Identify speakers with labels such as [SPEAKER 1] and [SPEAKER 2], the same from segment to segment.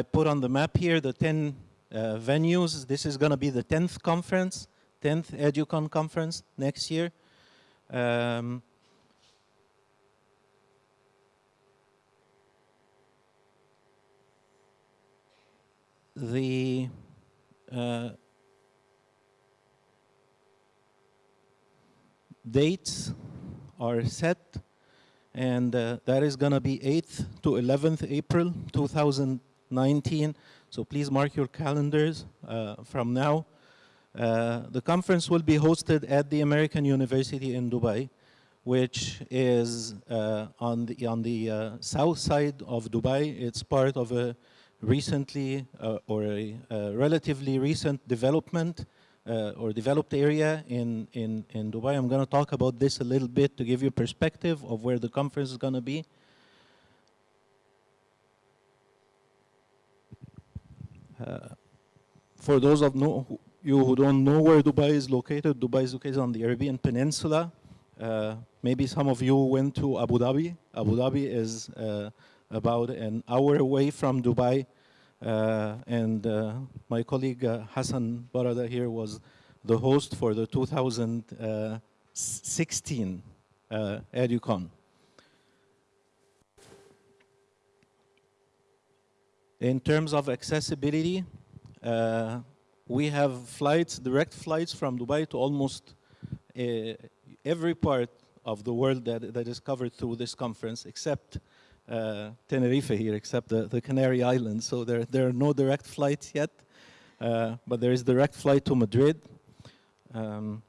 [SPEAKER 1] I put on the map here the 10 uh, venues. This is going to be the 10th conference, 10th EduCon conference next year. Um, the uh, dates are set and uh, that is going to be 8th to 11th April 2019 so please mark your calendars uh, from now uh, the conference will be hosted at the American University in Dubai which is uh, on the on the uh, south side of Dubai it's part of a recently uh, or a, a, relatively recent development uh, or developed area in, in, in Dubai. I'm going to talk about this a little bit to give you perspective of where the conference is going to be. For those of no, you who don't know where Dubai is located, Dubai is located on the Arabian Peninsula. Uh, maybe some of you went to Abu Dhabi. Abu Dhabi is uh, about an hour away from Dubai. Uh, and uh, my colleague uh, Hassan Barada here was the host for the 2016 uh, EduCon. In terms of accessibility, uh, we have flights, direct flights from Dubai to almost uh, every part of the world that, that is covered through this conference, except uh, Tenerife here, except the, the Canary Islands. So there, there are no direct flights yet, uh, but there is direct flight to Madrid. Um,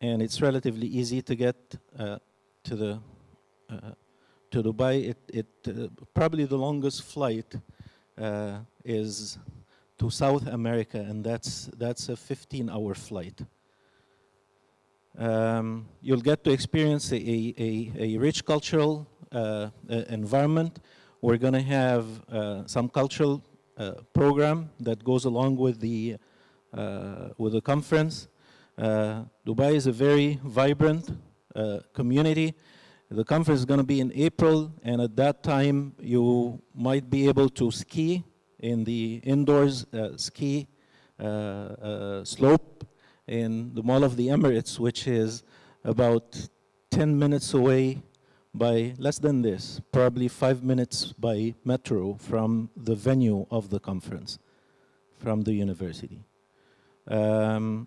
[SPEAKER 1] and it's relatively easy to get uh, to the uh, to Dubai. It, it probably the longest flight is to South America, and that's that's a 15-hour flight. Um, you'll get to experience a, a, a rich cultural uh, environment. We're going to have uh, some cultural uh, program that goes along with the with the conference. Dubai is a very vibrant community. The conference is going to be in April, and at that time, you might be able to ski in the indoors uh, ski uh, uh, slope in the Mall of the Emirates, which is about 10 minutes away by less than this, probably five minutes by metro from the venue of the conference, from the university. Um,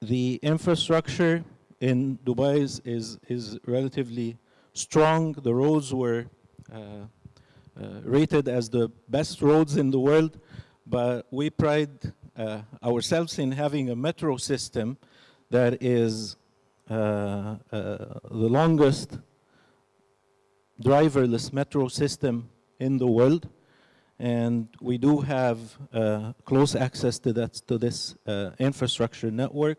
[SPEAKER 1] the infrastructure in Dubai is, is, is, relatively strong. The roads were uh, uh, rated as the best roads in the world, but we pride uh, ourselves in having a metro system that is uh, uh, the longest driverless metro system in the world and we do have uh, close access to that to this uh, infrastructure network.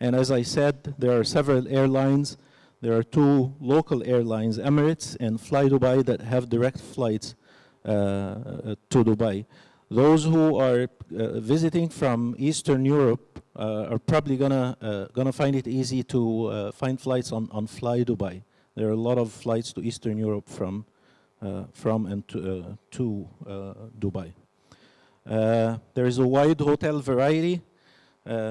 [SPEAKER 1] And as I said there are several airlines. There are two local airlines Emirates and Fly Dubai that have direct flights uh, to Dubai. Those who are uh, visiting from Eastern Europe uh, are probably gonna uh, gonna find it easy to find flights on on Fly Dubai. There are a lot of flights to Eastern Europe from Uh, from and to, uh, to uh, Dubai. Uh, there is a wide hotel variety.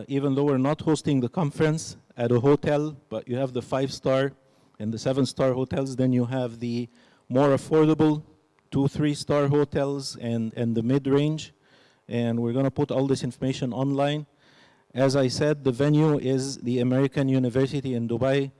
[SPEAKER 1] even though we're not hosting the conference at a hotel, but you have the five-star and the seven-star hotels, then you have the more affordable two, three-star hotels and, and the mid-range. And we're going to put all this information online. As I said, the venue is the American University in Dubai.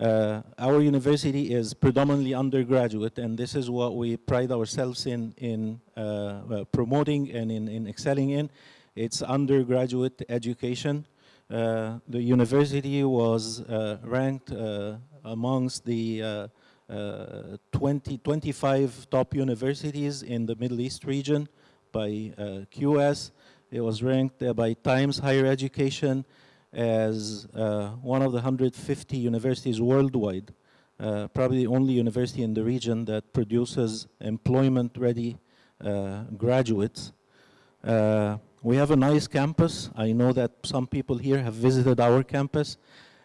[SPEAKER 1] Uh, our university is predominantly undergraduate, and this is what we pride ourselves in, in uh, promoting and in, in, excelling in. It's undergraduate education. Uh, the university was uh, ranked uh, amongst the uh, 20, 25 top universities in the Middle East region by QS. It was ranked by Times Higher Education as one of the 150 universities worldwide. Uh, probably the only university in the region that produces employment-ready uh, graduates. Uh, we have a nice campus. I know that some people here have visited our campus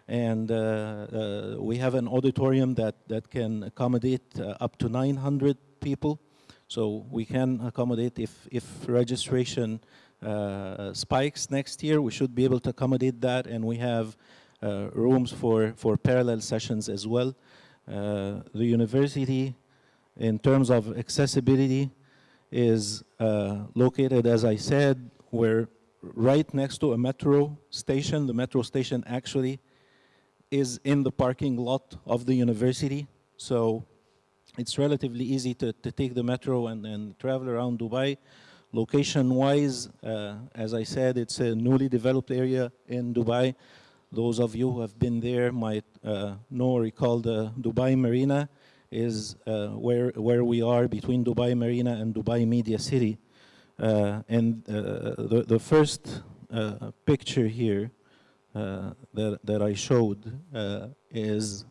[SPEAKER 1] and uh, uh, we have an auditorium that, that can accommodate uh, up to 900 people. So we can accommodate if, if registration uh, spikes next year, we should be able to accommodate that and we have uh, rooms for, for parallel sessions as well. Uh, the university, in terms of accessibility, is uh, located, as I said, we're right next to a metro station. The metro station actually is in the parking lot of the university. So it's relatively easy to, to take the metro and, and travel around Dubai. Location-wise, uh, as I said, it's a newly developed area in Dubai. Those of you who have been there might uh, know or recall the Dubai Marina is uh, where, where we are between Dubai Marina and Dubai Media City. Uh, and uh, the, the first uh, picture here that, that I showed is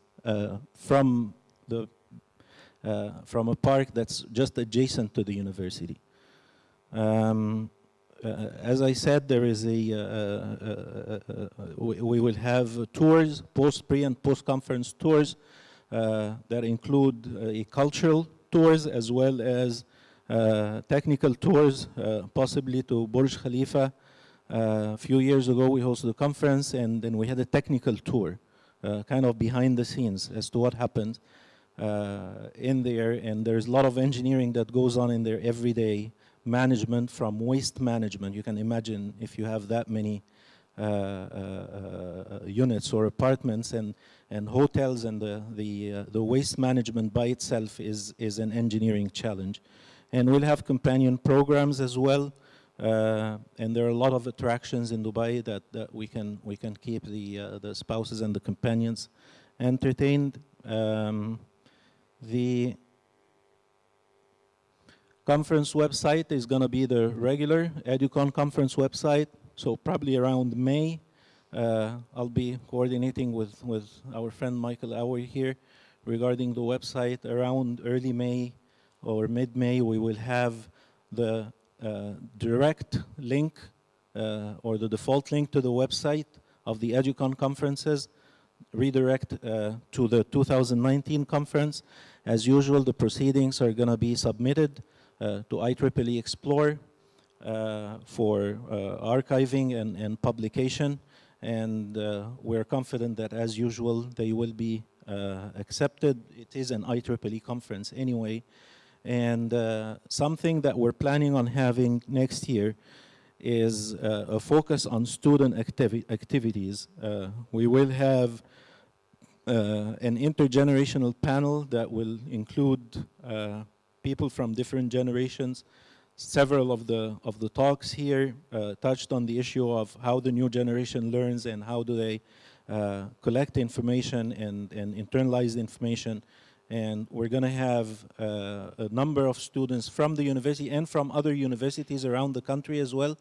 [SPEAKER 1] from the from a park that's just adjacent to the university. Um, uh, as I said, there is a, uh, we, we, will have tours, post, pre and post-conference tours that include a cultural tours as well as technical tours, possibly to Burj Khalifa. a few years ago, we hosted a conference and then we had a technical tour, kind of behind the scenes as to what happened uh, in there, and there's a lot of engineering that goes on in there every day, management from waste management. You can imagine if you have that many uh, uh, uh units or apartments and, and hotels and the, the, uh, the waste management by itself is, is an engineering challenge. And we'll have companion programs as well. Uh, and there are a lot of attractions in Dubai that, that we can we can keep the uh, the spouses and the companions entertained. Um, the conference website is going to be the regular EduCon conference website. So probably around May, uh, I'll be coordinating with, with our friend Michael Auer here regarding the website. Around early May or mid-May, we will have the uh, direct link uh, or the default link to the website of the EduCon conferences redirect uh, to the 2019 conference. As usual, the proceedings are going to be submitted to IEEE Xplore uh, for uh, archiving and, and, publication. And uh, we're confident that, as usual, they will be uh, accepted. It is an IEEE conference anyway. And something that we're planning on having next year is uh, a focus on student activi activities. Uh, we will have uh, an intergenerational panel that will include uh, people from different generations. Several of the of the talks here uh, touched on the issue of how the new generation learns and how do they uh, collect information and, and internalize information. And we're going to have uh, a number of students from the university and from other universities around the country as well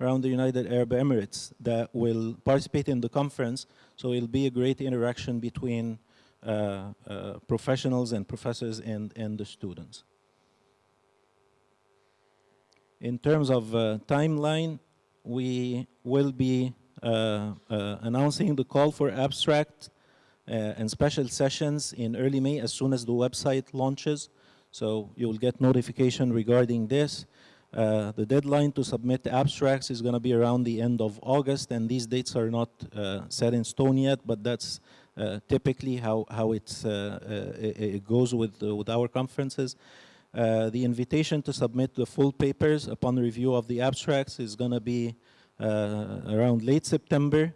[SPEAKER 1] around the United Arab Emirates that will participate in the conference. So it'll be a great interaction between uh, uh, professionals and professors and, and the students. In terms of uh, timeline, we will be uh, uh, announcing the call for abstract and special sessions in early May as soon as the website launches. So you will get notification regarding this. Uh, the deadline to submit abstracts is going to be around the end of August, and these dates are not uh, set in stone yet, but that's uh, typically how, how it, goes with, with our conferences. The invitation to submit the full papers upon review of the abstracts is going to be around late September.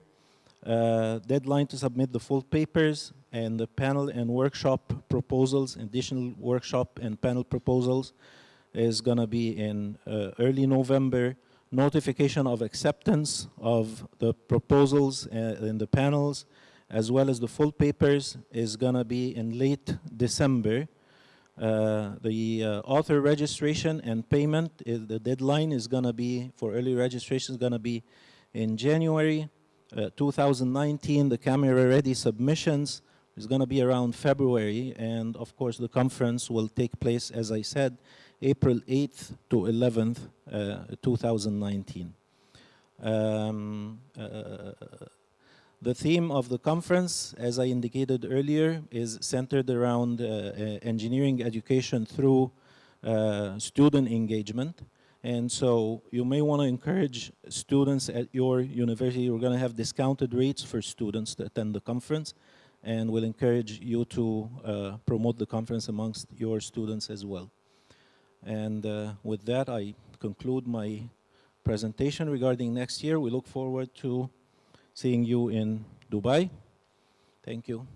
[SPEAKER 1] deadline to submit the full papers and the panel and workshop proposals, additional workshop and panel proposals is going to be in uh, early November. Notification of acceptance of the proposals uh, in the panels, as well as the full papers, is going to be in late December. Uh, the uh, author registration and payment, is, the deadline is going to be, for early registration, is going to be in January uh, 2019. The camera-ready submissions is going to be around February, and of course the conference will take place, as I said, April 8th to 11th, uh, 2019. Um, uh, the theme of the conference, as I indicated earlier, is centered around uh, uh engineering education through uh, student engagement. And so you may want to encourage students at your university. We're going to have discounted rates for students to attend the conference. And we'll encourage you to uh, promote the conference amongst your students as well. And uh, with that, I conclude my presentation regarding next year. We look forward to seeing you in Dubai. Thank you.